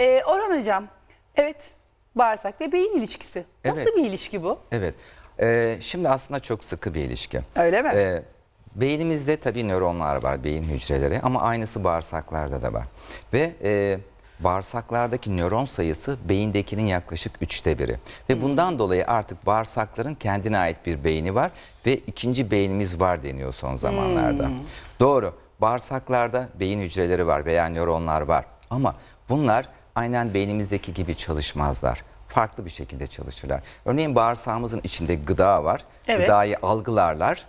Ee, Orhan Hocam, evet bağırsak ve beyin ilişkisi. Nasıl Evet. bir ilişki bu? Evet. Ee, şimdi aslında çok sıkı bir ilişki. Öyle mi? Ee, beynimizde tabii nöronlar var, beyin hücreleri ama aynısı bağırsaklarda da var. Ve e, bağırsaklardaki nöron sayısı beyindekinin yaklaşık üçte biri. Ve bundan dolayı artık bağırsakların kendine ait bir beyni var ve ikinci beynimiz var deniyor son zamanlarda. Doğru, bağırsaklarda beyin hücreleri var veya nöronlar var ama bunlar aynen beynimizdeki gibi çalışmazlar farklı bir şekilde çalışırlar. Örneğin bağırsağımızın içinde gıda var. Evet. Gıdayı algılarlar.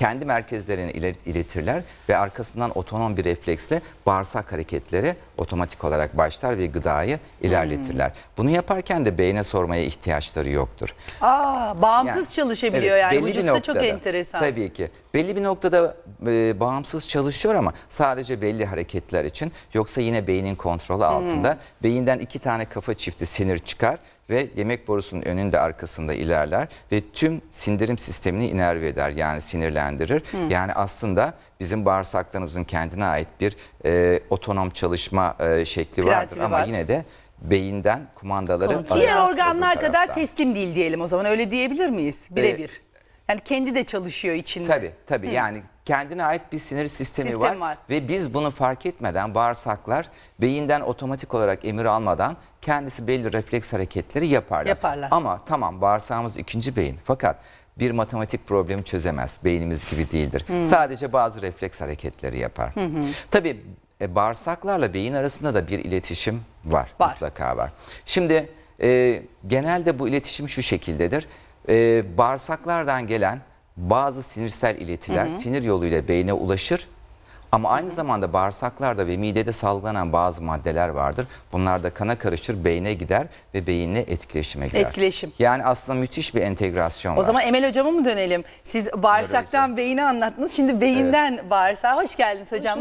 Kendi merkezlerine ilet- iletirler ve arkasından otonom bir refleksle bağırsak hareketleri otomatik olarak başlar ve gıdayı ilerletirler. Bunu yaparken de beyne sormaya ihtiyaçları yoktur. Aa, bağımsız Yani, çalışabiliyor evet, yani. Vücutta çok noktada, enteresan. Tabii ki. Belli bir noktada e, bağımsız çalışıyor ama sadece belli hareketler için. Yoksa yine beynin kontrolü altında. Beyinden iki tane kafa çifti sinir çıkar ve yemek borusunun önünde arkasında ilerler ve tüm sindirim sistemini inerve eder yani sinirlendirir. Yani aslında bizim bağırsaklarımızın kendine ait bir e, otonom çalışma e, şekli vardır Prensibi ama var. yine de beyinden kumandaları. Diğer organlar kadar taraftan. teslim değil diyelim o zaman öyle diyebilir miyiz? Birebir. Yani kendi de çalışıyor içinde. Tabii tabii yani kendine ait bir sinir sistemi Sistem var. var. ve biz bunu fark etmeden bağırsaklar beyinden otomatik olarak emir almadan kendisi belli refleks hareketleri yaparlar. Yaparlar. Ama tamam bağırsağımız ikinci beyin fakat bir matematik problemi çözemez. Beynimiz gibi değildir. Sadece bazı refleks hareketleri yapar. Tabii e, bağırsaklarla beyin arasında da bir iletişim var. Var. Mutlaka var. Şimdi e, genelde bu iletişim şu şekildedir. E, bağırsaklardan gelen bazı sinirsel iletiler sinir yoluyla beyne ulaşır. Ama aynı zamanda bağırsaklarda ve midede salgılanan bazı maddeler vardır. Bunlar da kana karışır, beyne gider ve beyinle etkileşime girer. Etkileşim. Yani aslında müthiş bir entegrasyon O var. zaman Emel hocama mı dönelim? Siz bağırsaktan beyni anlattınız. Şimdi beyinden bağırsağa hoş geldiniz hocam.